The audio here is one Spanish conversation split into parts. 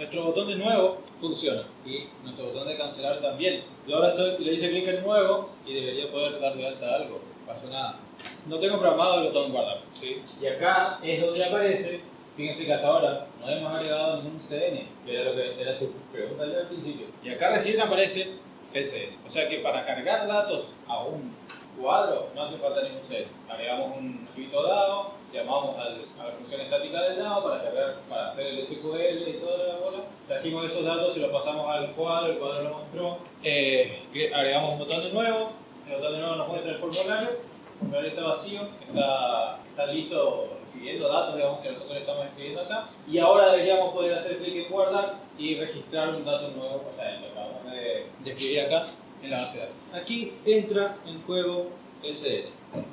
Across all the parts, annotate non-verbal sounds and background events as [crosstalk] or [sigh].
nuestro botón de nuevo funciona y nuestro botón de cancelar también. Yo ahora estoy, le hice clic en nuevo y debería poder dar de alta algo. Pasó nada. No tengo programado el botón guardar. ¿sí? Y acá es donde aparece, fíjense que hasta ahora no hemos agregado ningún CN, que era lo que era tu pregunta al principio. Y acá recién aparece el CN. O sea que para cargar datos a un cuadro no hace falta ningún CN. Agregamos un archivito dado, llamamos a la función estática del DAO para, cargar, para hacer el SQL y toda la bola. Trajimos esos datos y los pasamos al cuadro, el cuadro lo mostró. Eh, agregamos un botón de nuevo, el botón de nuevo nos muestra el formulario. El formulario está vacío, está, está listo recibiendo datos digamos, que nosotros estamos escribiendo acá. Y ahora deberíamos poder hacer clic en guardar y registrar un dato nuevo, o sea, lo acabamos de, de escribir acá en la base de datos. Aquí entra en juego el CDN.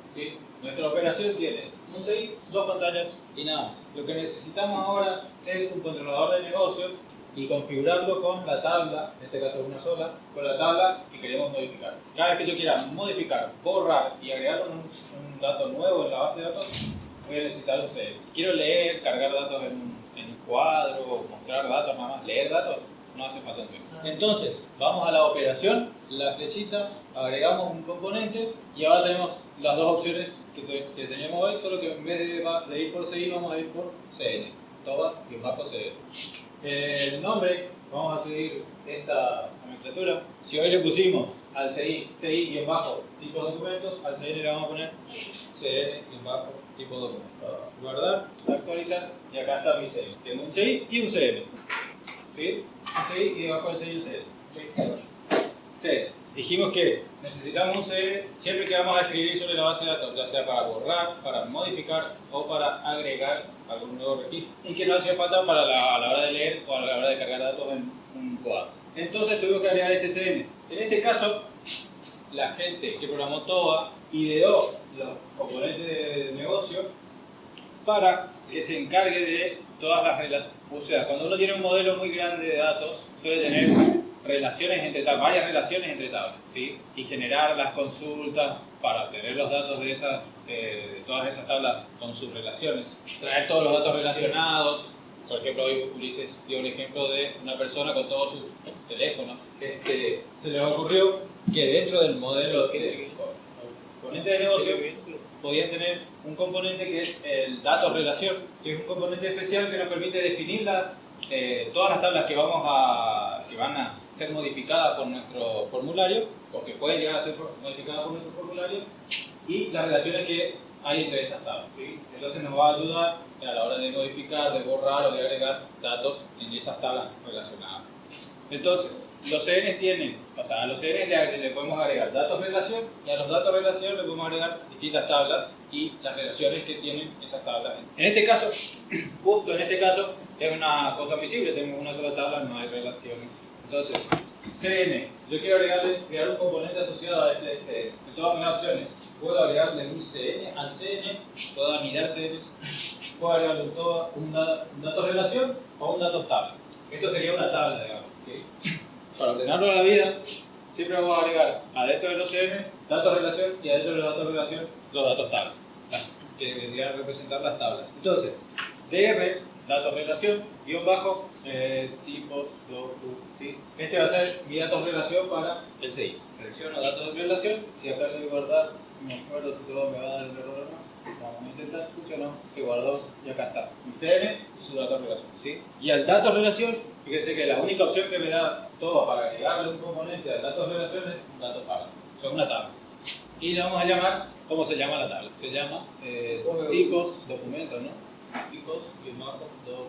¿sí? Nuestra operación tiene un CI, dos pantallas y nada más. Lo que necesitamos ahora es un controlador de negocios y configurarlo con la tabla, en este caso una sola, con la tabla que queremos modificar. Cada vez que yo quiera modificar, borrar y agregar un, un dato nuevo en la base de datos, voy a necesitar un CL. Si quiero leer, cargar datos en un, en un cuadro, mostrar datos nada más, leer datos, no hace falta Entonces, vamos a la operación, la flechita, agregamos un componente y ahora tenemos las dos opciones que, que teníamos hoy, solo que en vez de, de, ir por CI vamos a ir por CN, TOBA y un bajo CN. El nombre, vamos a seguir esta nomenclatura. Si hoy le pusimos al CI, CI bajo tipo documentos, al CN le vamos a poner CN bajo tipo documentos. Guardar, actualizar y acá está mi CI. Tengo un CI y un CN. ¿Sí? C y debajo del C y el C. Dijimos que necesitamos un C siempre que vamos a escribir sobre la base de datos, ya sea para borrar, para modificar o para agregar algún nuevo registro. Y que no hacía falta para la, a la hora de leer o a la hora de cargar datos en un cuadro. Entonces tuvimos que agregar este CN. En este caso, la gente que programó TOA ideó los componentes de negocio para que se encargue de todas las relaciones. O sea, cuando uno tiene un modelo muy grande de datos, suele tener relaciones entre tablas, varias relaciones entre tablas, ¿sí? Y generar las consultas para obtener los datos de, esas, eh, de todas esas tablas con sus relaciones. Traer todos los datos relacionados. Por ejemplo, hoy Ulises dio un ejemplo de una persona con todos sus teléfonos. Este, se le ocurrió que dentro del modelo de componente de negocio podían tener un componente que es el datos relación, que es un componente especial que nos permite definir las, eh, todas las tablas que, vamos a, que van a ser modificadas por nuestro formulario, o que pueden llegar a ser modificadas por nuestro formulario, y las relaciones que hay entre esas tablas. Entonces nos va a ayudar a la hora de modificar, de borrar o de agregar datos en esas tablas relacionadas. Entonces, los CNs tienen, o sea, a los CNs le, podemos agregar datos relación y a los datos relación le podemos agregar distintas tablas y las relaciones que tienen esas tablas. En este caso, [clears throat] justo en este caso, es una cosa visible, tengo una sola tabla, no hay relaciones. Entonces, CN, yo quiero agregarle, crear un componente asociado a este CN. En todas mis opciones, puedo agregarle un CN al CN, puedo anidar CN, puedo agregarle un, un, dato relación o un dato tabla. Esto sería una tabla, digamos. Para ordenarlo a la vida, siempre vamos a agregar adentro de los CM datos relación y adentro de los datos relación los datos tabla, que vendrían a representar las tablas. Entonces, DR, datos relación, guion bajo, eh, tipos, docu, ¿sí? Este va a ser mi datos relación para el CI. Selecciono datos de relación, si acá le voy a guardar, me acuerdo si todo me va a dar el error o no. Vamos a intentar, funcionó, se guardó y acá está. Mi CN y su dato relación. ¿sí? Y al dato relación, fíjense que la única opción que me da todo para agregarle un componente al dato relación es un dato tabla. Son una tabla. Y le vamos a llamar, ¿cómo se llama la tabla? Se llama eh, tipos, documentos, ¿no? Tipos, y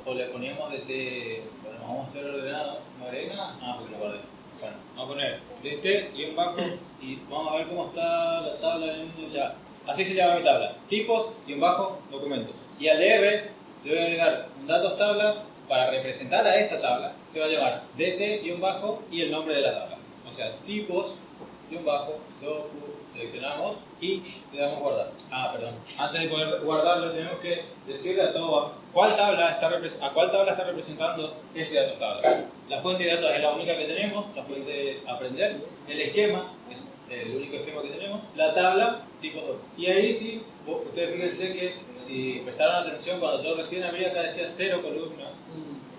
o le poníamos de T, bueno, vamos a hacer ordenados, ¿no agrega nada? Ah, pues lo guardé. Bueno, vamos a poner DT y un bajo y vamos a ver cómo está la tabla en o sea, Así se llama mi tabla. Tipos y un bajo documentos. Y al DR le voy a agregar un datos tabla para representar a esa tabla. Se va a llamar dt y un bajo y el nombre de la tabla. O sea, tipos y un bajo docu seleccionamos y le damos guardar. Ah, perdón. Antes de poder guardarlo tenemos que decirle a todo cuál tabla está a cuál tabla está representando este datos tabla. La fuente de datos es la única que tenemos, la fuente de aprender. El esquema es el único esquema que tenemos. La tabla, tipo 2. Y ahí sí, ustedes fíjense que si prestaron atención cuando yo recién abrí acá decía cero columnas.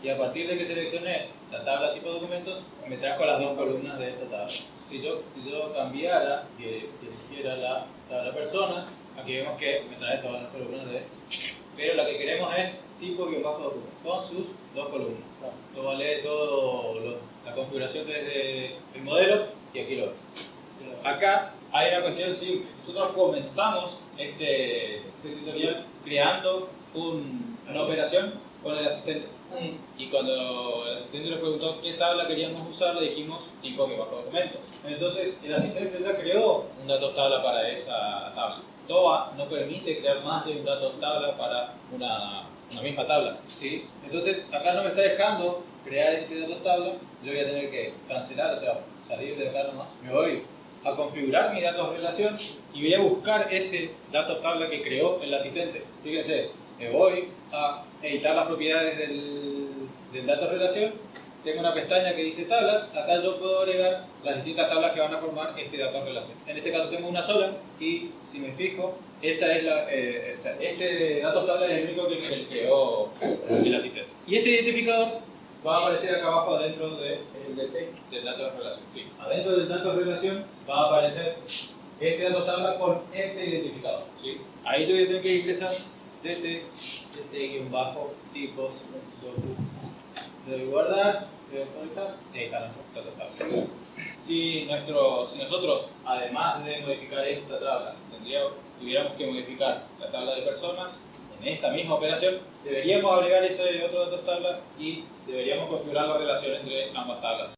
y a partir de que seleccioné la tabla tipo documentos, me trajo las dos columnas de esa tabla. Si yo, si yo cambiara, que eligiera la tabla personas, aquí vemos que me trae todas las columnas de... Pero la que queremos es tipo guion bajo documento, con sus dos columnas. Esto vale todo lo- la configuración desde el modelo y aquí lo Acá hay una cuestión simple. Nosotros comenzamos este, este tutorial creando un- una operación con el asistente. Y cuando el asistente nos preguntó qué tabla queríamos usar, le dijimos tipo que bajo documentos. Entonces el asistente ya creó un datos tabla para esa tabla. TOA no permite crear más de un datos tabla para una, una misma tabla. ¿sí? Entonces acá no me está dejando crear este datos tabla. Yo voy a tener que cancelar, o sea, salir de acá nomás. Me voy a configurar mi datos relación y voy a buscar ese datos tabla que creó el asistente. Fíjense, me voy a editar las propiedades del, del datos relación. Tengo una pestaña que dice tablas. Acá yo puedo agregar las distintas tablas que van a formar este datos relación. En este caso tengo una sola y si me fijo, esa es la, eh, este datos tabla es el único que que creó el asistente. Y este identificador va a aparecer acá abajo adentro de, el detect del dato de relación. Sí, adentro del dato de relación va a aparecer este dato tabla con este identificador. ¿sí? Ahí yo voy a tener que ingresar desde, desde guion bajo tipos docu. Debo guardar, debo actualizar y ahí está nuestro dato tabla. Si, nuestro, si nosotros, además de modificar esta tabla, tendríamos, tuviéramos que modificar la tabla de personas, en esta misma operación, deberíamos agregar ese otro datos tabla y deberíamos configurar la relación entre ambas tablas.